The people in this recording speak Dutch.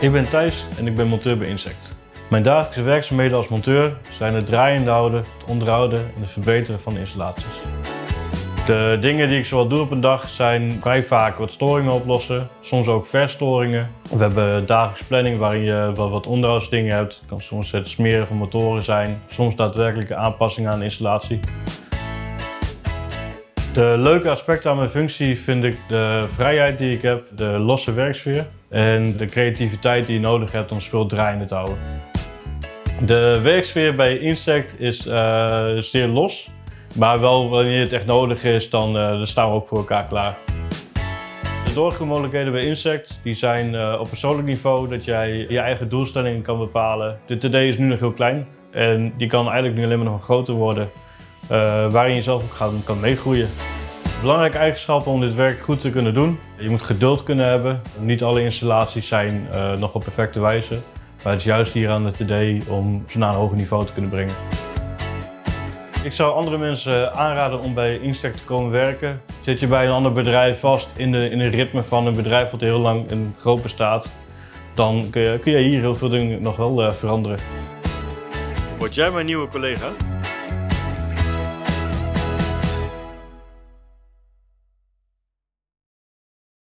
Ik ben Thijs en ik ben monteur bij Insect. Mijn dagelijkse werkzaamheden als monteur zijn het draaiende houden, het onderhouden en het verbeteren van de installaties. De dingen die ik zoal doe op een dag zijn vrij vaak wat storingen oplossen, soms ook verstoringen. We hebben dagelijkse planning waarin je wel wat onderhoudsdingen hebt. Het kan soms het smeren van motoren zijn, soms daadwerkelijke aanpassingen aan de installatie. De leuke aspecten aan mijn functie vind ik de vrijheid die ik heb, de losse werksfeer en de creativiteit die je nodig hebt om spul draaiende te houden. De werksfeer bij Insect is uh, zeer los, maar wel wanneer het echt nodig is, dan, uh, dan staan we ook voor elkaar klaar. De doorgroeimogelijkheden bij Insect die zijn uh, op persoonlijk niveau dat jij je eigen doelstellingen kan bepalen. De TD is nu nog heel klein en die kan eigenlijk nu alleen maar nog groter worden waarin je zelf ook gaan, kan meegroeien. Belangrijke eigenschappen om dit werk goed te kunnen doen. Je moet geduld kunnen hebben. Niet alle installaties zijn uh, nog op perfecte wijze. Maar het is juist hier aan de TD om ze naar een hoger niveau te kunnen brengen. Ik zou andere mensen aanraden om bij Instek te komen werken. Zit je bij een ander bedrijf vast in, de, in een ritme van een bedrijf wat heel lang in groot bestaat, dan kun je, kun hier heel veel dingen nog wel uh, veranderen. Word jij mijn nieuwe collega?